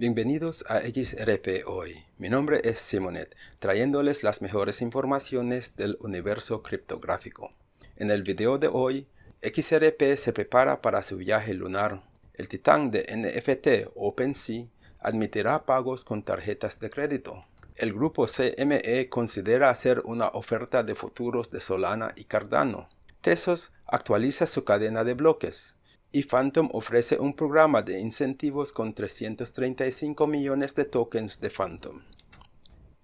Bienvenidos a XRP Hoy. Mi nombre es Simonet, trayéndoles las mejores informaciones del universo criptográfico. En el video de hoy, XRP se prepara para su viaje lunar. El titán de NFT OpenSea admitirá pagos con tarjetas de crédito. El grupo CME considera hacer una oferta de futuros de Solana y Cardano. Tesos actualiza su cadena de bloques y Phantom ofrece un programa de incentivos con 335 millones de tokens de Phantom.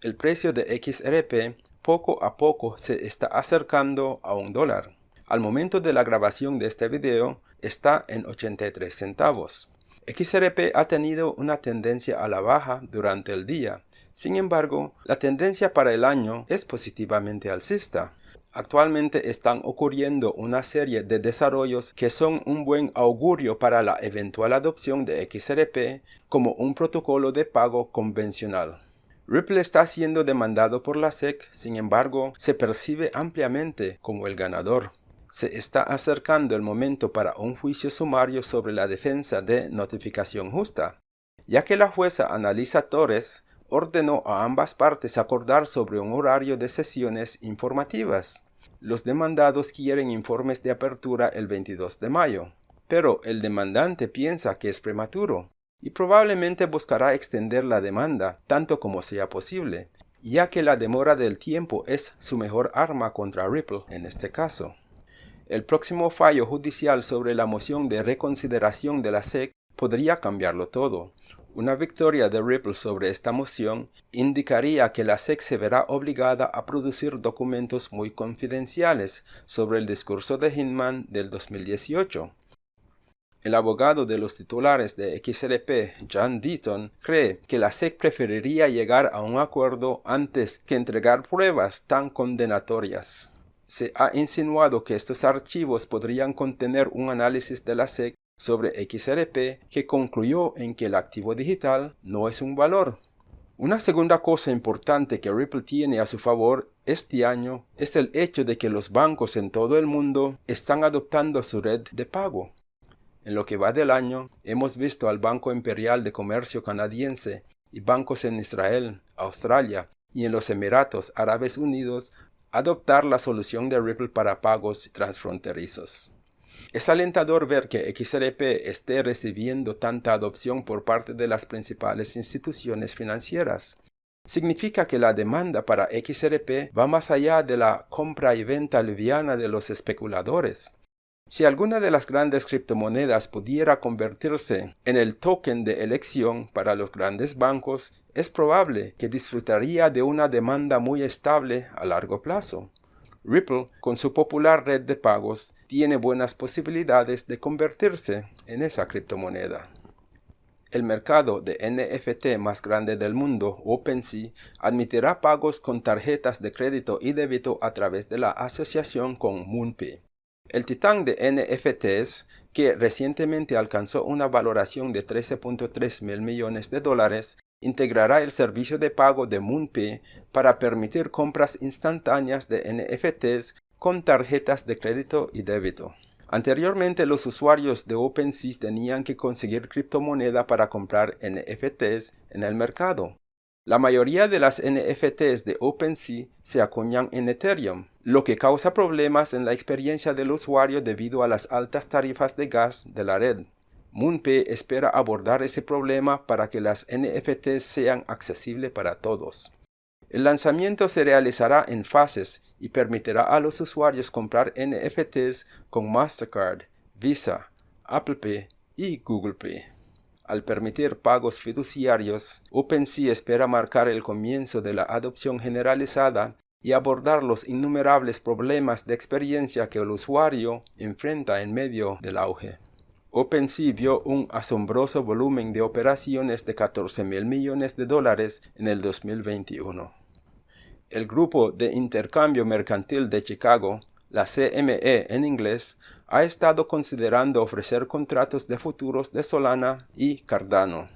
El precio de XRP poco a poco se está acercando a un dólar. Al momento de la grabación de este video está en 83 centavos. XRP ha tenido una tendencia a la baja durante el día. Sin embargo, la tendencia para el año es positivamente alcista. Actualmente están ocurriendo una serie de desarrollos que son un buen augurio para la eventual adopción de XRP como un protocolo de pago convencional. Ripple está siendo demandado por la SEC, sin embargo, se percibe ampliamente como el ganador. Se está acercando el momento para un juicio sumario sobre la defensa de notificación justa, ya que la jueza Analisa Torres ordenó a ambas partes acordar sobre un horario de sesiones informativas. Los demandados quieren informes de apertura el 22 de mayo, pero el demandante piensa que es prematuro y probablemente buscará extender la demanda tanto como sea posible, ya que la demora del tiempo es su mejor arma contra Ripple en este caso. El próximo fallo judicial sobre la moción de reconsideración de la SEC podría cambiarlo todo, una victoria de Ripple sobre esta moción indicaría que la SEC se verá obligada a producir documentos muy confidenciales sobre el discurso de Hinman del 2018. El abogado de los titulares de XRP, John Deaton, cree que la SEC preferiría llegar a un acuerdo antes que entregar pruebas tan condenatorias. Se ha insinuado que estos archivos podrían contener un análisis de la SEC sobre XRP que concluyó en que el activo digital no es un valor. Una segunda cosa importante que Ripple tiene a su favor este año es el hecho de que los bancos en todo el mundo están adoptando su red de pago. En lo que va del año, hemos visto al Banco Imperial de Comercio canadiense y bancos en Israel, Australia y en los Emiratos Árabes Unidos adoptar la solución de Ripple para pagos transfronterizos. Es alentador ver que XRP esté recibiendo tanta adopción por parte de las principales instituciones financieras. Significa que la demanda para XRP va más allá de la compra y venta liviana de los especuladores. Si alguna de las grandes criptomonedas pudiera convertirse en el token de elección para los grandes bancos, es probable que disfrutaría de una demanda muy estable a largo plazo. Ripple, con su popular red de pagos, tiene buenas posibilidades de convertirse en esa criptomoneda. El mercado de NFT más grande del mundo, OpenSea, admitirá pagos con tarjetas de crédito y débito a través de la asociación con MoonPay. El titán de NFTs, que recientemente alcanzó una valoración de 13.3 mil millones de dólares, integrará el servicio de pago de MoonPay para permitir compras instantáneas de NFTs con tarjetas de crédito y débito. Anteriormente los usuarios de OpenSea tenían que conseguir criptomoneda para comprar NFTs en el mercado. La mayoría de las NFTs de OpenSea se acuñan en Ethereum, lo que causa problemas en la experiencia del usuario debido a las altas tarifas de gas de la red. MoonPay espera abordar ese problema para que las NFTs sean accesibles para todos. El lanzamiento se realizará en fases y permitirá a los usuarios comprar NFTs con Mastercard, Visa, Apple Pay y Google Pay. Al permitir pagos fiduciarios, OpenSea espera marcar el comienzo de la adopción generalizada y abordar los innumerables problemas de experiencia que el usuario enfrenta en medio del auge. OpenSea vio un asombroso volumen de operaciones de 14 mil millones de dólares en el 2021. El Grupo de Intercambio Mercantil de Chicago, la CME en inglés, ha estado considerando ofrecer contratos de futuros de Solana y Cardano.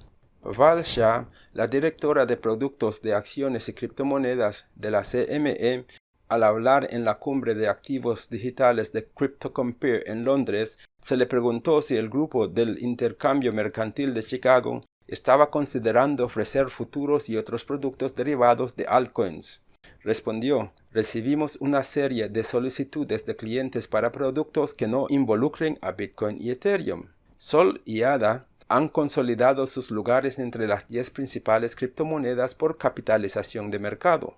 Val Shah, la directora de productos de acciones y criptomonedas de la CME, al hablar en la cumbre de activos digitales de CryptoCompare en Londres, se le preguntó si el grupo del intercambio mercantil de Chicago estaba considerando ofrecer futuros y otros productos derivados de altcoins. Respondió, recibimos una serie de solicitudes de clientes para productos que no involucren a Bitcoin y Ethereum. Sol y ADA han consolidado sus lugares entre las 10 principales criptomonedas por capitalización de mercado.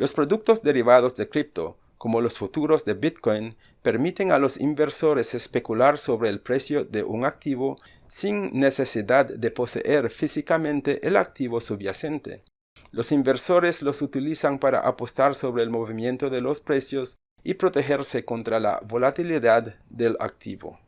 Los productos derivados de cripto, como los futuros de Bitcoin, permiten a los inversores especular sobre el precio de un activo sin necesidad de poseer físicamente el activo subyacente. Los inversores los utilizan para apostar sobre el movimiento de los precios y protegerse contra la volatilidad del activo.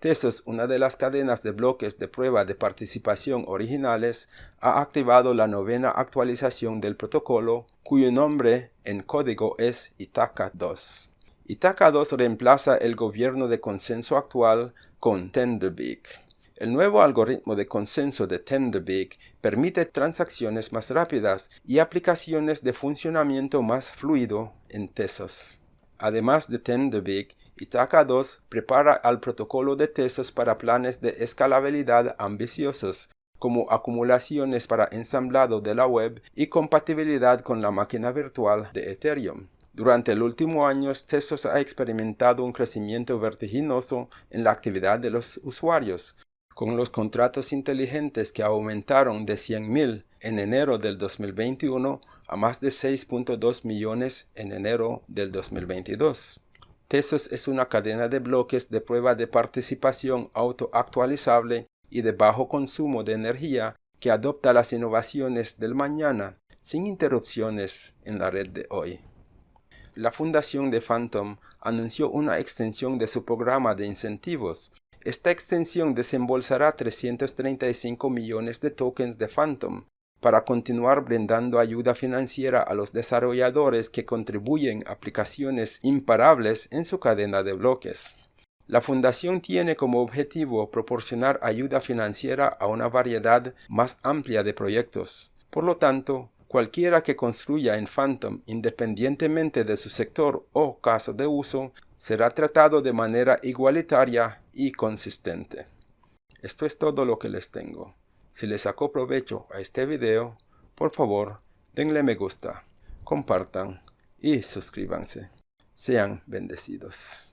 Tesos, una de las cadenas de bloques de prueba de participación originales, ha activado la novena actualización del protocolo, cuyo nombre en código es Itaca 2. Itaca 2 reemplaza el gobierno de consenso actual con Tenderbeak. El nuevo algoritmo de consenso de Tenderbeak permite transacciones más rápidas y aplicaciones de funcionamiento más fluido en Tesos. Además de Tenderbeak, Itaca 2 prepara al protocolo de Tesos para planes de escalabilidad ambiciosos, como acumulaciones para ensamblado de la web y compatibilidad con la máquina virtual de Ethereum. Durante el último año, Tesos ha experimentado un crecimiento vertiginoso en la actividad de los usuarios, con los contratos inteligentes que aumentaron de 100.000 en enero del 2021 a más de 6.2 millones en enero del 2022. Tesos es una cadena de bloques de prueba de participación autoactualizable y de bajo consumo de energía que adopta las innovaciones del mañana sin interrupciones en la red de hoy. La fundación de Phantom anunció una extensión de su programa de incentivos esta extensión desembolsará 335 millones de tokens de Phantom para continuar brindando ayuda financiera a los desarrolladores que contribuyen aplicaciones imparables en su cadena de bloques. La fundación tiene como objetivo proporcionar ayuda financiera a una variedad más amplia de proyectos. Por lo tanto, cualquiera que construya en Phantom independientemente de su sector o caso de uso será tratado de manera igualitaria y consistente. Esto es todo lo que les tengo. Si les sacó provecho a este video, por favor, denle me gusta, compartan y suscríbanse. Sean bendecidos.